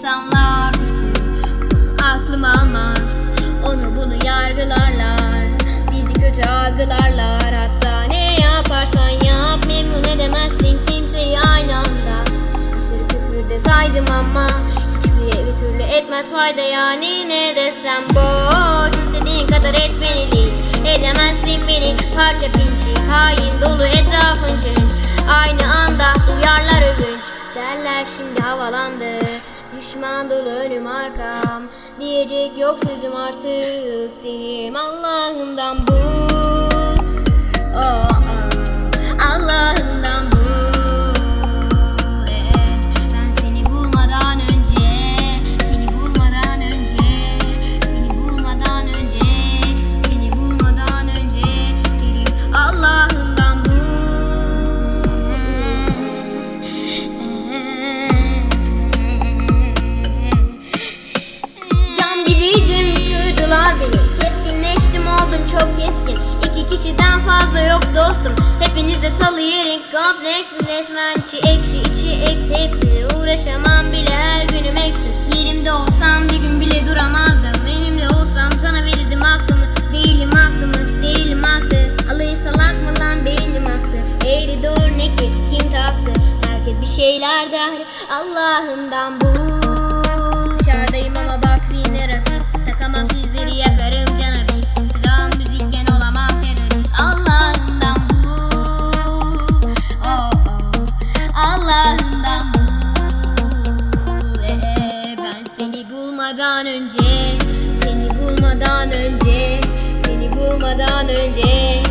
insanlar aklım almaz. Onu bunu yargılarlar Bizi kötü algılarlar. Hatta ne yaparsan yap Memnun edemezsin kimseyi aynı anda. Bir sürü küfür de saydım ama Hiçbiri bir türlü etmez fayda. Yani Ne desem boş istediğin kadar et beni linç Edemezsin beni. Parça pinçik Hain dolu etrafın cınç Aynı anda duyarlar övünç. Derler şimdi havalandı Düşman dolu önüm arkam. Diyecek yok sözüm artık. Dilim Allah'ından bu kişiden fazla yok dostum. Hepiniz de salı yerin kompleks Resmençi ekşi içi eksi hepsini Uğraşamam bile. Her günüm ekşi. Yerimde olsam bir gün bile duramazdım. Benimle olsam sana verirdim aklımı Değilim aklımı değilim aklı Alayı salak mı lan beynim aktı. Eğri doğru ne ki kim taktı? Herkes bir şeyler der Allah'ından bu Dışarıdayım ama bak zihni rakız Takamam sizleri bulmadan önce Seni bulmadan önce Seni bulmadan önce